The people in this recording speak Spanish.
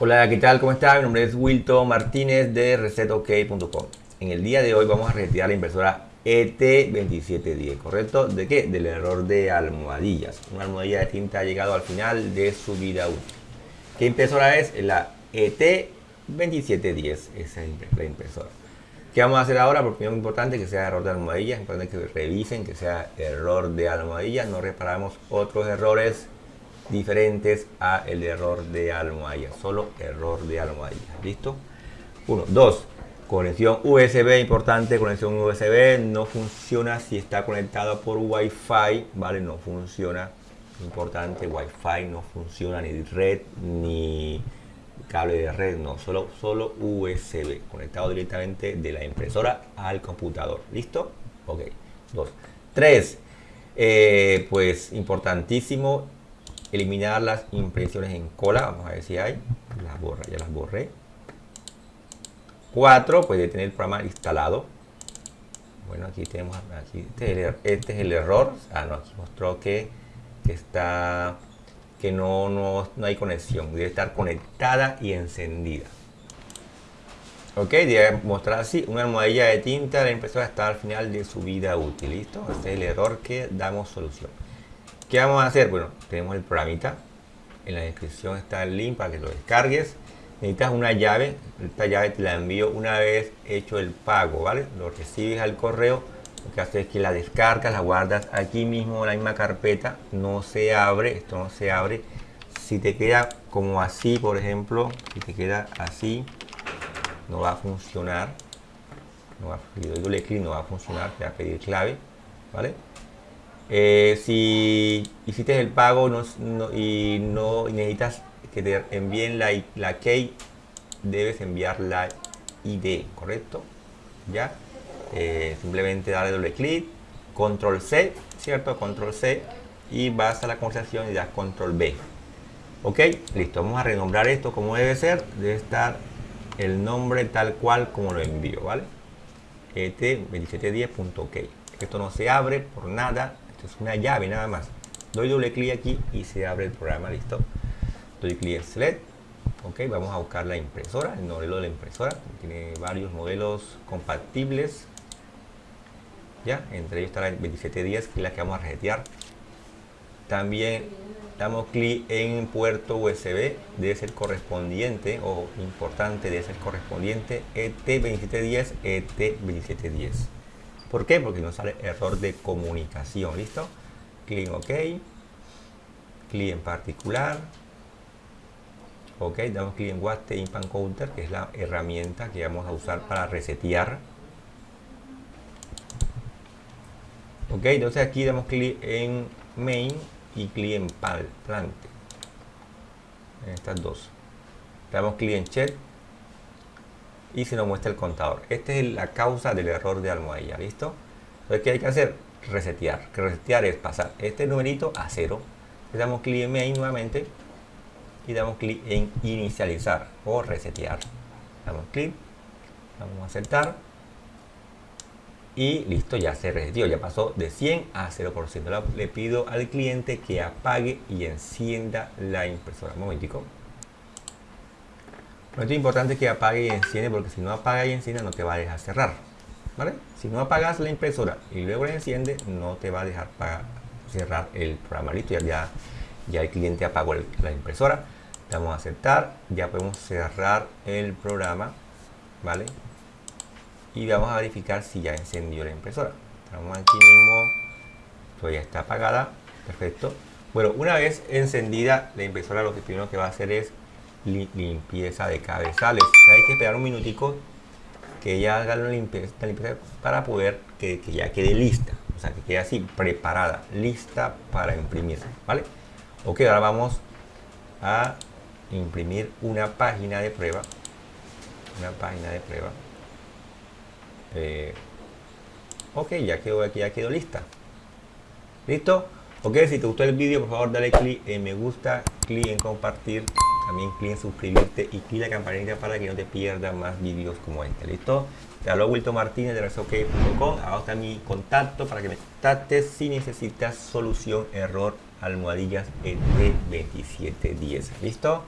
Hola, ¿qué tal? ¿Cómo está? Mi nombre es Wilton Martínez de ResetOK.com. En el día de hoy vamos a retirar la impresora ET2710, ¿correcto? ¿De qué? Del error de almohadillas. Una almohadilla de tinta ha llegado al final de su vida útil. ¿Qué impresora es? La ET2710, esa es la impresora. ¿Qué vamos a hacer ahora? Porque es importante que sea error de almohadilla, es importante que revisen que sea error de almohadilla, no reparamos otros errores diferentes a el error de almohadilla, solo error de almohadilla, ¿listo? Uno, dos, conexión USB, importante, conexión USB no funciona si está conectado por Wi-Fi, ¿vale? No funciona, importante, Wi-Fi no funciona ni red ni cable de red, no, solo, solo USB, conectado directamente de la impresora al computador, ¿listo? Ok, dos, tres, eh, pues importantísimo eliminar las impresiones en cola, vamos a ver si hay, las borra, ya las borré. 4, puede tener el programa instalado. Bueno, aquí tenemos, aquí, este, es el, er, este error, ah no, aquí mostró que, está, que no, no, no hay conexión, debe estar conectada y encendida. Ok, debe mostrar así, una almohadilla de tinta, la impresora está al final de su vida útil, ¿listo? Este es el error que damos solución. ¿Qué vamos a hacer? Bueno, tenemos el programita. En la descripción está el link para que lo descargues. Necesitas una llave. Esta llave te la envío una vez hecho el pago, ¿vale? Lo recibes al correo. Lo que haces es que la descargas, la guardas aquí mismo en la misma carpeta. No se abre, esto no se abre. Si te queda como así, por ejemplo, si te queda así, no va a funcionar. No va a, si doy doble clic no va a funcionar, te va a pedir clave, ¿vale? Eh, si hiciste el pago y no necesitas que te envíen la, key, debes enviar la ID, ¿correcto? ¿Ya? Eh, simplemente darle doble clic, control C, ¿cierto? Control C y vas a la conversación y das control B. ¿Ok? Listo, vamos a renombrar esto como debe ser. Debe estar el nombre tal cual como lo envío, ¿vale? et2710.ok. Esto no se abre por nada, es una llave nada más. Doy doble clic aquí y se abre el programa, listo. Doy clic en Select. Ok, vamos a buscar la impresora, el modelo de la impresora. Tiene varios modelos compatibles. Ya, entre ellos está la 2710, que es la que vamos a resetear. También damos clic en puerto USB, debe ser correspondiente o importante, debe ser correspondiente ET2710, ET2710. ¿Por qué? Porque nos sale error de comunicación. ¿Listo? Clic OK. Clic en particular. Ok, damos clic en Waste Impan Counter, que es la herramienta que vamos a usar para resetear. Ok, entonces aquí damos clic en Main y clic en Plante. En estas dos. Damos clic en Check y se nos muestra el contador. Esta es la causa del error de almohadilla, ¿listo? Entonces, ¿qué hay que hacer? Resetear. Que resetear es pasar este numerito a cero. Le damos clic en main nuevamente y damos clic en inicializar o resetear. Damos clic, vamos a aceptar y listo, ya se reseteó, ya pasó de 100 a 0%. Le pido al cliente que apague y encienda la impresora. Un momentico. Esto es importante que apague y enciende porque si no apaga y enciende no te va a dejar cerrar. ¿Vale? Si no apagas la impresora y luego la enciende, no te va a dejar para cerrar el programa. Listo, ya, ya, el cliente apagó la impresora. Damos a aceptar. Ya podemos cerrar el programa. ¿Vale? Y vamos a verificar si ya encendió la impresora. Estamos aquí mismo. Todavía está apagada. Perfecto. Bueno, una vez encendida la impresora, lo que primero que va a hacer es limpieza de cabezales. Hay que esperar un minutico que ella haga la limpieza, para poder que, ya quede lista. O sea, que quede así, preparada, lista para imprimir. ¿Vale? Ok, ahora vamos a imprimir una página de prueba. Una página de prueba. Eh, ok, ya quedó aquí, ya quedó lista. ¿Listo? Ok, si te gustó el vídeo, por favor dale clic en me gusta, clic en compartir también clic en suscribirte y clic en la campanita para que no te pierdas más vídeos como este. ¿Listo? Te hablo Wilton Martínez de resok.com. Abajo está mi contacto para que me contactes si necesitas solución error almohadillas ET2710. ¿Listo?